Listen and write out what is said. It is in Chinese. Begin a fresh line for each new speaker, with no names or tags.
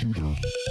Game Point Computer.